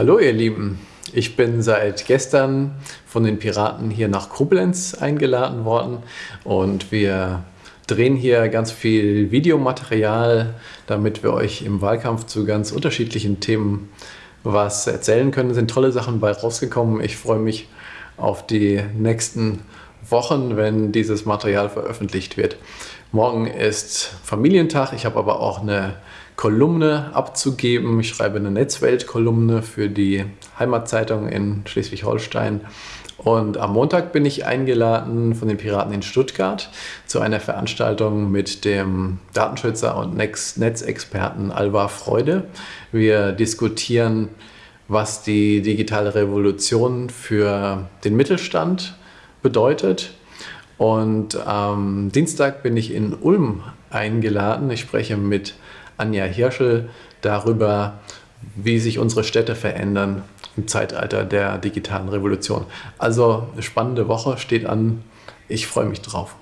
Hallo ihr Lieben, ich bin seit gestern von den Piraten hier nach Koblenz eingeladen worden und wir drehen hier ganz viel Videomaterial, damit wir euch im Wahlkampf zu ganz unterschiedlichen Themen was erzählen können. Es sind tolle Sachen bei rausgekommen. Ich freue mich auf die nächsten Wochen, wenn dieses Material veröffentlicht wird. Morgen ist Familientag, ich habe aber auch eine Kolumne abzugeben. Ich schreibe eine Netzwelt-Kolumne für die Heimatzeitung in Schleswig-Holstein. Und am Montag bin ich eingeladen von den Piraten in Stuttgart zu einer Veranstaltung mit dem Datenschützer und Netzexperten Alva Freude. Wir diskutieren, was die digitale Revolution für den Mittelstand bedeutet. Und am Dienstag bin ich in Ulm eingeladen. Ich spreche mit Anja Hirschel darüber, wie sich unsere Städte verändern im Zeitalter der digitalen Revolution. Also eine spannende Woche steht an. Ich freue mich drauf.